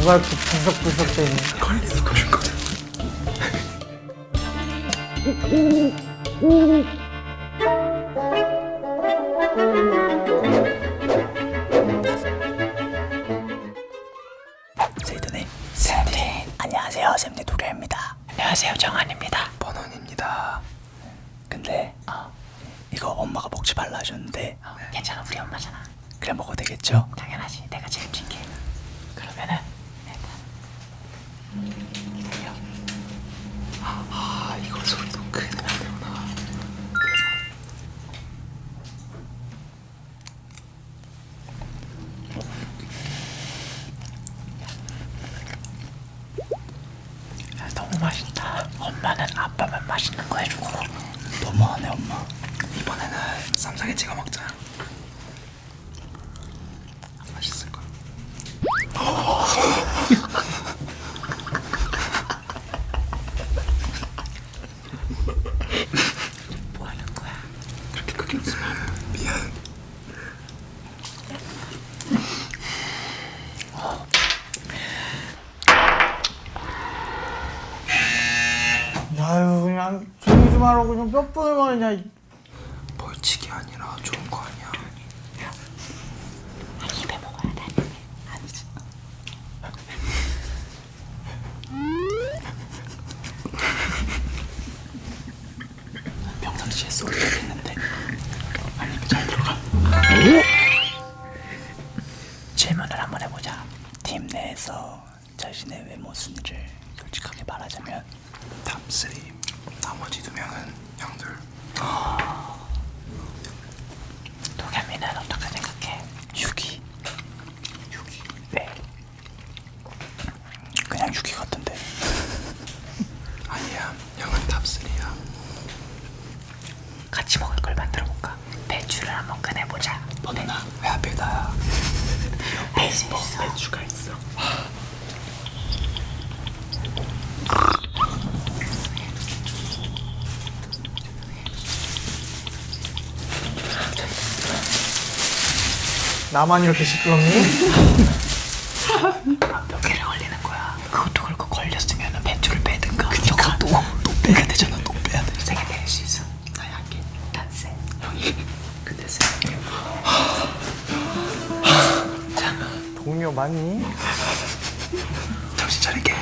누가 이렇게 분석분석되니? 걸리는 거인 거죠. 세이드님 샘님 안녕하세요. 샘님 도겸입니다. 안녕하세요. 정한입니다. 번원입니다. 근데 어, 이거 엄마가 먹지 말라 하셨는데 괜찮아. 우리 엄마잖아. 그래 먹어도 되겠죠? 당연하지. 내가 책임질게 그러면은 일단 아 이거 소리도 크게 내면 안 되구나. 야, 너무 맛있다 엄마는 아빠만 맛있는 거 해주고 너무하네 엄마 이번에는 쌈장에 찍어 먹자. 맛있을 거야. 뭐 하는 거야? 그렇게 크게 웃으면 미안. 아유 그냥 조용히 좀 하라고 좀 말했냐 이- 벌칙이 아니라 좋은 거 아니야. 입에 먹어야 돼. 아니지 평상시에 소리가 있는데? 아니 잘 들어가. 질문을 한번 해보자. 팀 내에서 자신의 외모 순위를 솔직하게 말하자면 탑3 나머지 두 명은 형들. 도겸이는 어떻게 생각해? 6위 6위 네 그냥 6위 같은데 아니야 형은 탑3야. 같이 먹을 걸 만들어 볼까? 배추를 한번 꺼내보자 버논아 왜 하필 나야? 배추가 있어. 나만 이렇게 시끄럽니? 몇 개를 걸리는 거야. 그것도 그렇고 걸렸으면 배추를 빼든가. 그니까. 또, 또 빼야 되잖아. 또 빼야 돼. 세개 때릴 수 있어. 나 약해 난세. 형이 근데 세. 동료 맞니? 정신 차릴게.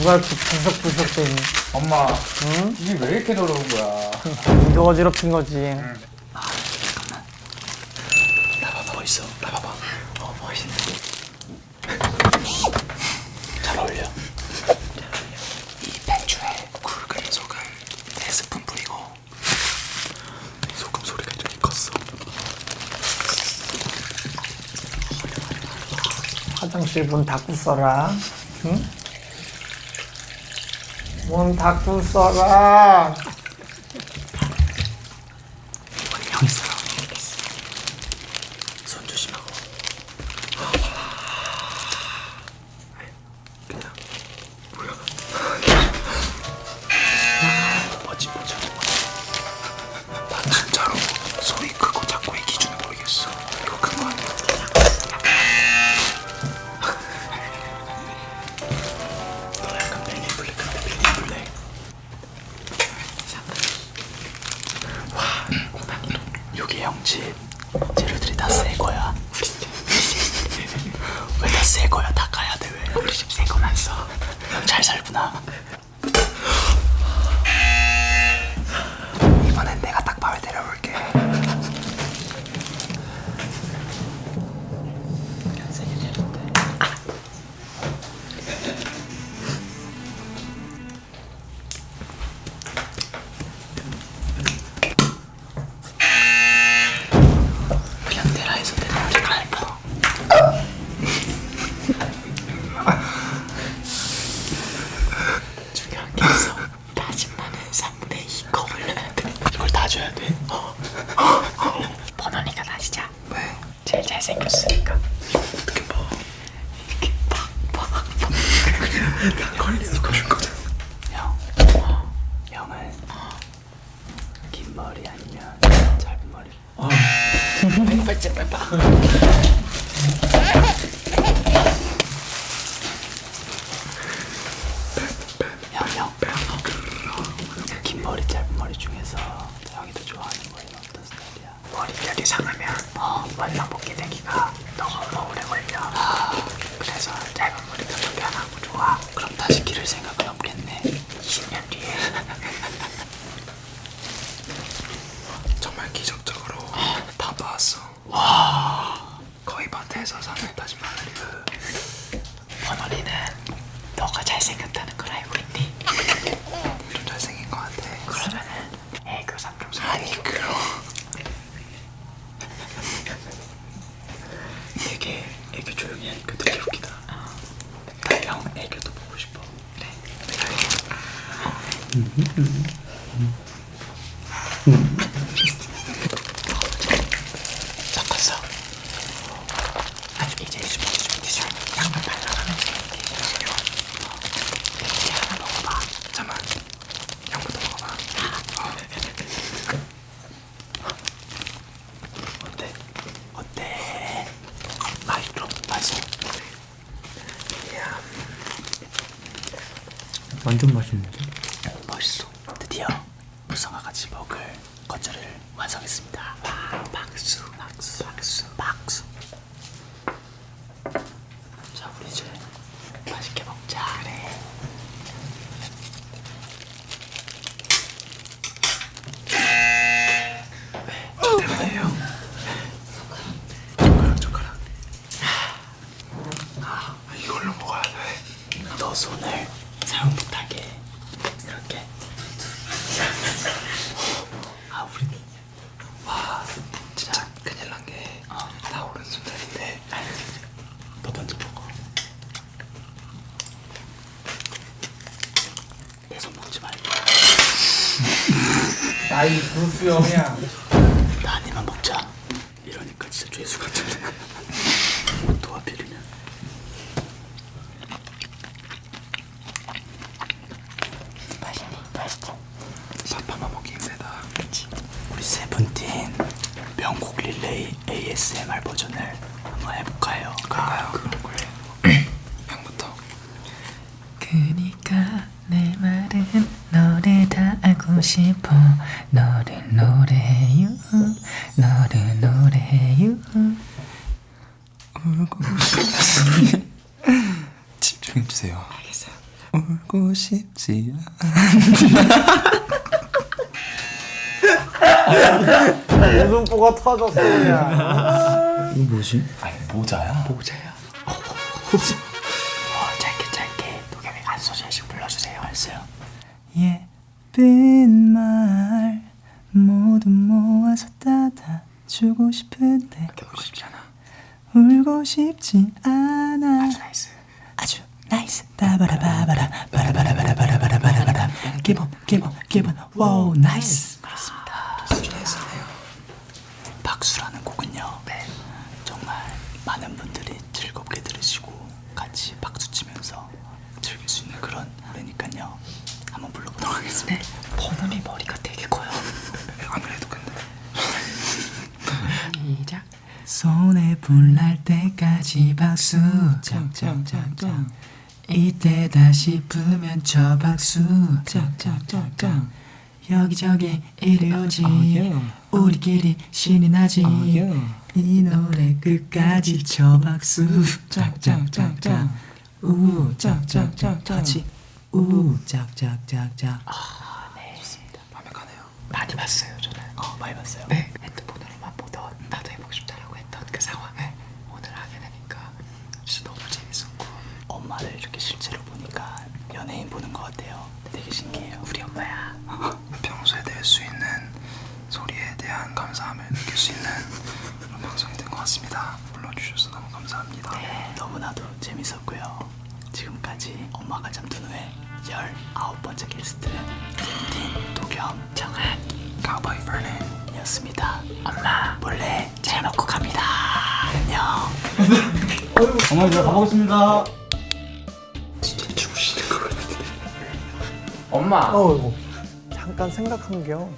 누가 이렇게 분석분석되니. 엄마 응? 이게 왜 이렇게 더러운 거야? 이거 어지럽힌 거지. 아 잠깐만. 나 봐봐 멋있어? 나 봐봐. 어 멋있네 잘 어울려. 이 배추에 굵은 소금 네 스푼 뿌리고 소금 소리가 좀 컸어. 화장실 문 닫고 써라. 응? 문 닫고 써라 나 걸리는 거줄 거잖아. 형, 어, 형은 긴 머리 아니면 짧은 머리. 어. 빨리 빨리. 긴 머리, 짧은 머리 중에서 형이 더 좋아하는 머리는 어떤 스타일이야? 머리결이 상하면 어, 뽑기 되기가 너무 오래 걸려. 그래서 짧은 머리가 더 편하고 좋아. 다시 기를 생각은 없겠네. 20년 뒤에. 정말 기적적으로 다 나왔어. 와. 거의 밭에서 사는 다진 마늘이야. 번원이는 너가 잘생겼다는 걸 알고 있니? 좀 잘생긴 것 같아. 그러면은 애교 삼종 아니 그럼. 되게 애교 조용히 하니까 되게 웃기다. 나형 애교도 보고 싶어. 그래. 맛있어? 완전 맛있는데? 멋있어. 드디어 무성아같이 먹을 건절을 완성했습니다. 와, 박수, 박수, 박수, 박수. 자, 우리 이제 맛있게 먹자. 그래. 저 때문에요. 젓가락 젓가락. 아 이걸로 먹어야 돼. 너 손을 사용 못하게 이렇게. 아, 우리 와 진짜 큰일 난 게 나 오른손잡인데 너 먼저 먹어. 내 손 먹지 말고. 나이 불수형이야. 나한 입만 먹자. 이러니까 진짜 죄수 같은데. 도와 비리면. 맛있니? 맛있지? 밥 한번 먹기 힘들다. 그치? 우리 세븐틴 명곡 릴레이 ASMR 버전을 한번 해볼까요? 그럴까요? 그런 거예요. 형부터. 그니까 내 말은 너를 다 알고 싶어 너를 노래해요 너를 노래해요 집중해 주세요. 알겠어요 울고 싶지 웃음보가 터졌어 그냥. 이거 뭐지? 아니 모자야. 모자야 예쁜 말 모두 모아서 따다 주고 싶은데 싶지 않아. 울고 싶지 않아. 아주 나이스. 아주 나이스. 바바라바바라. 바라바라바라바라바라바라 기본 기본 기본 와우 나이스 그렇습니다 수준에서네요. 박수라는 곡은요 정말 많은 분들이 즐겁게 들으시고 같이 박수 치면서 즐길 수 있는 그런 노래니까요 한번 하겠습니다 번원이 머리가 되게 커요. 안 그래도 근데. 시작. 손에 불날 때까지 박수. 짱짱짱짱 이때다 싶으면 저 박수. 짱짱짱짱 여기저기 이리 오지 우리끼리 신이 나지. 이 노래 끝까지 저 박수. 짱짱짱짱 우 짝짝짝. 같이 우 짝 짝 짝 짝 아 네. 좋습니다. 완벽하네요. 많이 봤어요 저는. 어 많이 봤어요. 네. 핸드폰으로만 보던 나도 해보고 싶다라고 했던 그 상황을 오늘 하게 되니까 진짜 너무 재밌었고 엄마를 이렇게 실제로 보니까 연예인 보는 것 같아요. 되게 신기해요. 우리 엄마야. 평소에 낼 수 있는 소리에 대한 감사함을 느낄 수 있는 그런 방송이 된 것 같습니다. 불러주셔서 너무 감사합니다. 네, 너무나도 재밌었고요. 지금까지 엄마가 잠든 후에 19번째 게스트 틴, 도겸, 정한 가바이 버네. 이었습니다. 엄마 몰래 잘 먹고 갑니다. 안녕. 어머니 이제 가보겠습니다. 진짜 주무시는 거 같은데. 엄마. 어이구 잠깐 생각한 게요